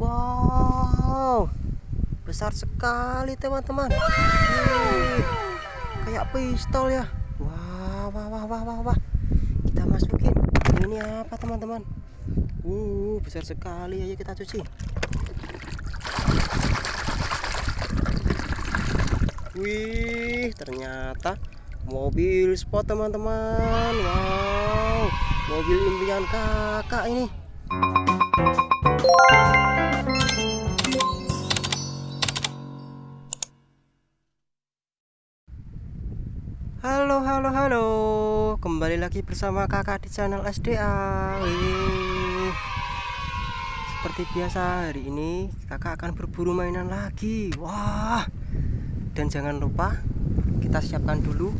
Wow, besar sekali teman-teman. Kayak pistol ya. Wah, wah, wah, wah, wah. Kita masukin. Ini apa teman-teman? Uh, besar sekali. Ayo kita cuci. Wih, ternyata mobil sport teman-teman. Wow, mobil impian kakak ini. Halo halo halo. Kembali lagi bersama kakak di channel SDA Wih. Seperti biasa hari ini kakak akan berburu mainan lagi. Wah. Dan jangan lupa Kita siapkan dulu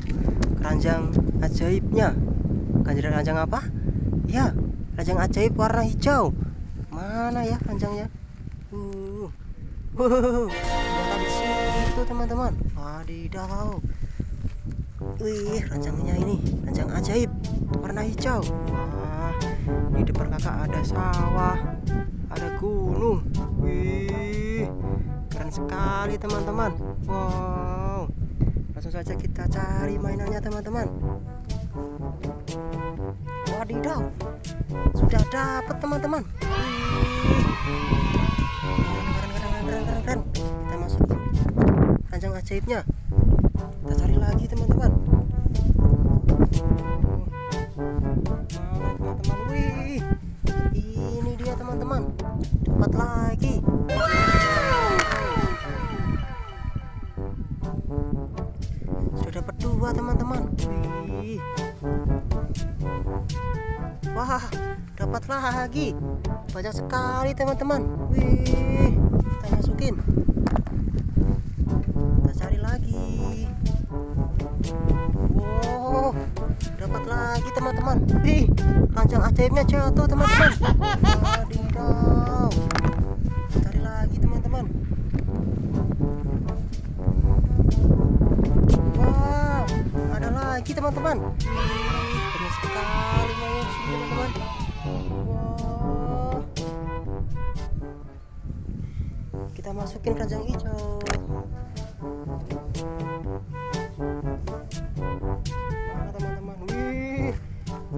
Keranjang ajaibnya. Keranjang apa? Ya Keranjang ajaib warna hijau Mana ya keranjangnya? Uh. Wow, di situ teman-teman. Wadidaw. Wih, ranjangnya ini, ranjang ajaib, warna hijau. Wah, di depan kakak ada sawah, ada gunung. Wih, keren sekali teman-teman. Wow, langsung saja kita cari mainannya teman-teman. Wadidaw, sudah dapat teman-teman. Keren, keren, keren, Kita masukin ranjang ajaibnya. Kita cari lagi teman-teman. teman-teman wih lagi. Banyak sekali teman-teman. Wih kita masukin. Kita cari lagi. Wow dapat lagi teman-teman. Ih ranjang ajaibnya jatuh teman-teman. Cari lagi teman-teman. Wow ada lagi teman-teman masukin ranjang hijau.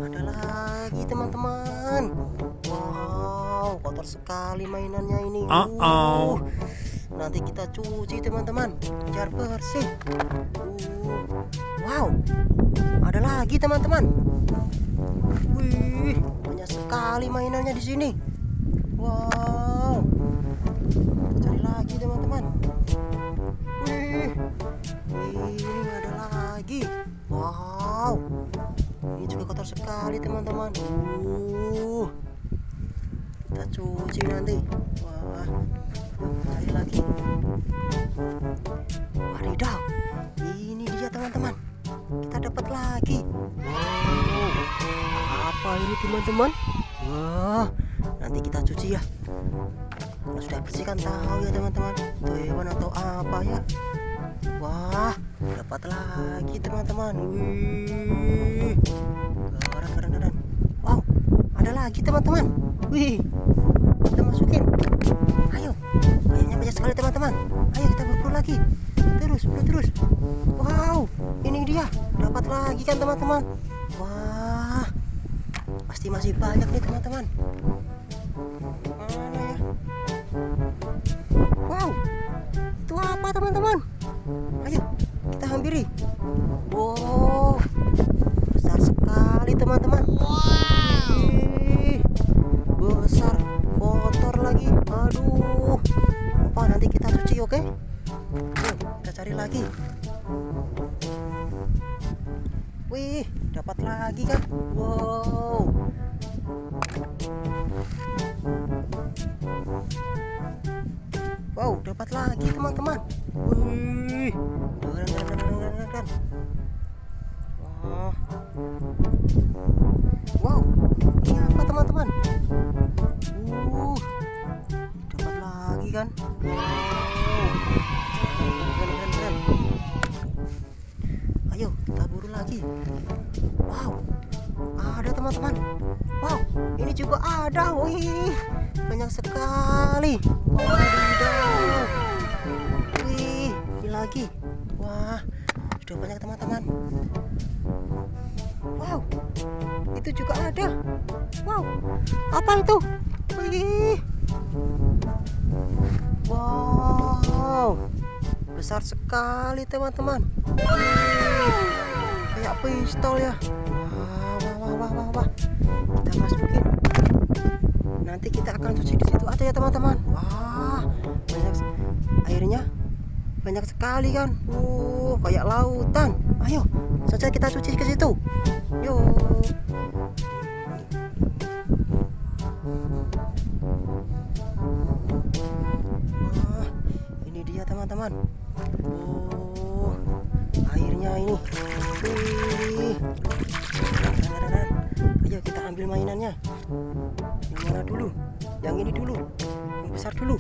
Ada lagi teman-teman. Wow kotor sekali mainannya ini. Uh -oh. nanti kita cuci teman-teman. Biar bersih. Uh. wow ada lagi teman-teman. Wih banyak sekali mainannya di sini. Wow cari lagi teman-teman. Wih ini ada lagi. Wow ini juga kotor sekali teman-teman. Uh kita cuci nanti. Wah cari lagi. Wadidaw ini dia teman-teman. Kita dapat lagi. Wow apa ini teman-teman? Wah nanti kita cuci ya sudah bersihkan tahu ya teman-teman. Itu hewan atau apa ya? Wah dapat lagi teman-teman. Wih. Keren keren keren wow ada lagi teman-teman. Wih kita masukin. Ayo kayaknya banyak sekali teman-teman. Ayo kita berburu lagi. Terus buru terus. Wow ini dia. Dapat lagi kan teman-teman? Wah pasti masih banyak nih teman-teman teman-teman ayo kita hampiri wow besar sekali teman-teman wow. besar kotor lagi aduh apa nanti kita cuci oke okay? Yuk, kita cari lagi wih dapat lagi kan wow Wow, dapat lagi. Wih, keren, keren, keren, keren, keren. Wah. Wow, ini apa teman-teman? Uh, dapat lagi kan? Wow, keren, keren, keren. Ayo kita buru lagi. Wow, ada teman-teman. Wow, ini juga ada. Wih, banyak sekali Wadidaw. Lagi. Wah sudah banyak teman-teman. Wow itu juga ada. Wow apa itu wih. Wow besar sekali teman-teman. Kayak pistol ya. Wah wah wah wah wah. Kita masukin. Nanti kita akan cuci di situ aja ya teman-teman. Wah banyak. Airnya banyak sekali kan uh kayak lautan. Ayo saja kita cuci ke situ. Yuk wah ini dia teman-teman. Oh airnya ini. Wih. ayo kita ambil mainannya. Yang mana dulu? Yang ini dulu. Yang besar dulu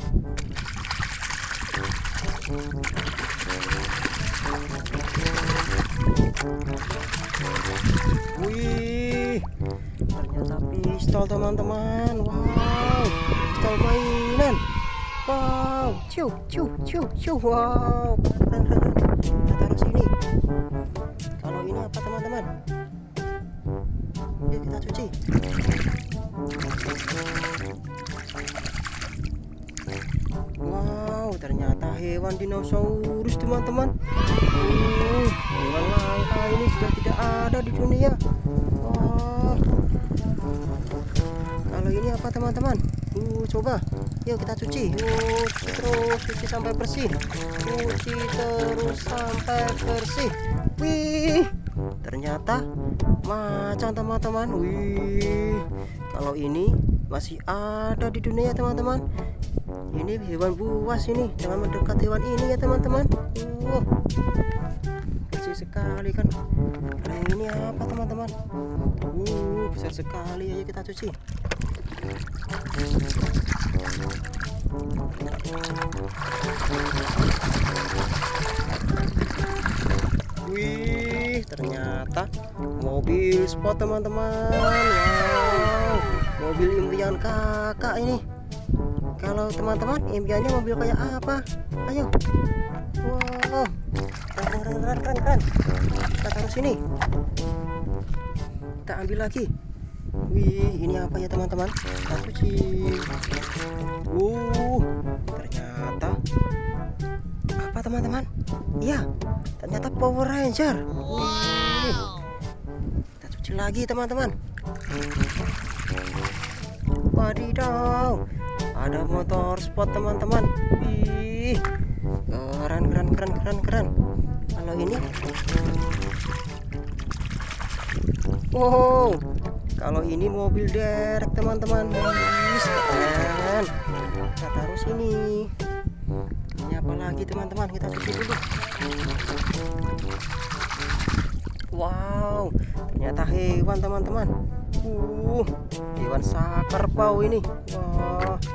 pistol teman-teman wow pistol mainan wow ciu ciu ciu ciu wow keren keren keren kita taruh sini. Kalau ini apa teman-teman? Yuk kita cuci. Wow, ternyata hewan dinosaurus teman-teman. Uh, hewan langka ini sudah tidak ada di dunia. Wah. Kalau ini apa teman-teman? Uh, coba. Yuk kita cuci. Uh, terus cuci sampai bersih. Cuci terus sampai bersih. Wih, ternyata macan teman-teman. Wih, kalau ini masih ada di dunia teman-teman ini hewan buas ini jangan mendekat hewan ini ya teman-teman. Uh, bersih sekali kan. Nah ini apa teman-teman? Uh, besar sekali. Ayo kita cuci. Wih ternyata mobil sport teman-teman. Wow. Mobil impian kakak ini kalau teman-teman impiannya mobil kayak apa? Ayo. Wow. Keren keren keren, keren. kita taruh sini. Kita ambil lagi. Wih ini apa ya teman-teman? Kita cuci uh ternyata apa teman-teman? Iya ternyata Power Ranger. Wih. Kita cuci lagi teman-teman. Wadidaw ada motor sport teman-teman. Wih keren keren keren keren keren. Kalau ini? Wow. Kalau ini mobil derek teman-teman. Keren. Kita taruh sini. Ini apa lagi teman-teman? Kita cuci dulu. Wow. Ternyata hewan teman-teman. Uh hewan sakerbau ini. Wah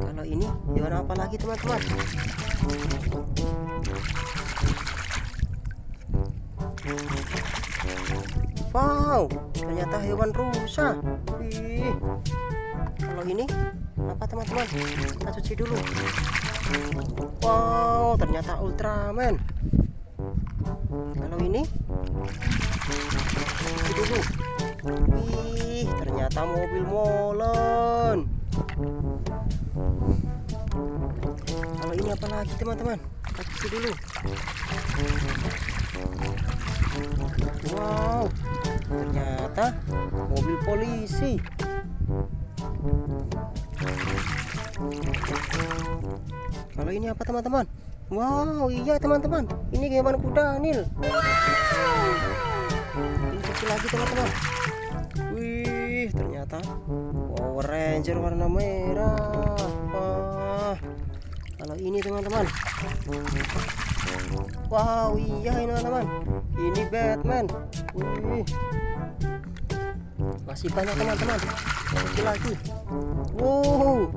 kalau ini hewan apa lagi teman-teman? Wow ternyata hewan rusa. Wih. kalau ini apa teman-teman? Kita cuci dulu. Wow ternyata Ultraman. Kalau ini cuci dulu. Wih ternyata mobil molen ini apa lagi teman-teman? Cuci dulu. Wow ternyata mobil polisi. Kalau ini apa teman-teman? Wow iya teman-teman. Ini hewan kuda nil. Ini cuci lagi teman-teman. Wih ternyata Power Ranger warna merah kalau ini teman-teman. Wow iya ini teman-teman. Ini Batman. Wih. Masih banyak teman-teman. Cuci lagi. Wow.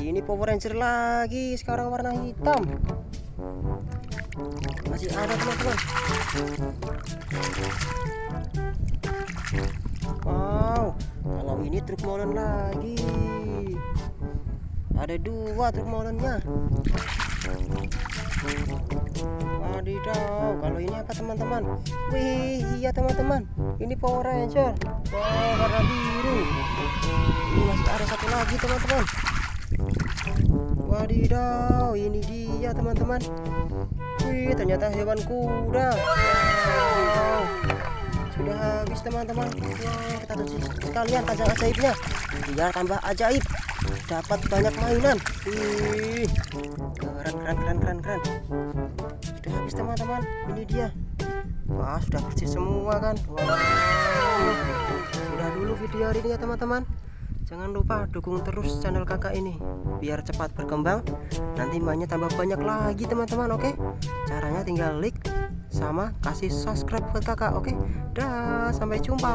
Ini Power Ranger lagi. Sekarang warna hitam. Masih ada teman-teman. Wow. Kalau ini truk molen lagi ada dua truk wadidaw kalau ini apa teman-teman? Wih iya teman-teman. Ini Power Ranger. Wow warna biru. Ini masih ada satu lagi teman-teman. Wadidaw ini dia teman-teman. Wih ternyata hewan kuda. Wow. Sudah habis teman-teman. Wow, kita tutup sekalian tajam ajaibnya biar tambah ajaib dapat banyak mainan. Wih, keren keren keren keren keren. Sudah habis teman-teman. Ini dia. Wah sudah bersih semua kan? Wah sudah dulu video hari ini ya teman-teman. Jangan lupa dukung terus channel kakak ini biar cepat berkembang. Nanti mainnya tambah banyak lagi teman-teman oke? Caranya tinggal like sama kasih subscribe buat kakak oke? Dah sampai jumpa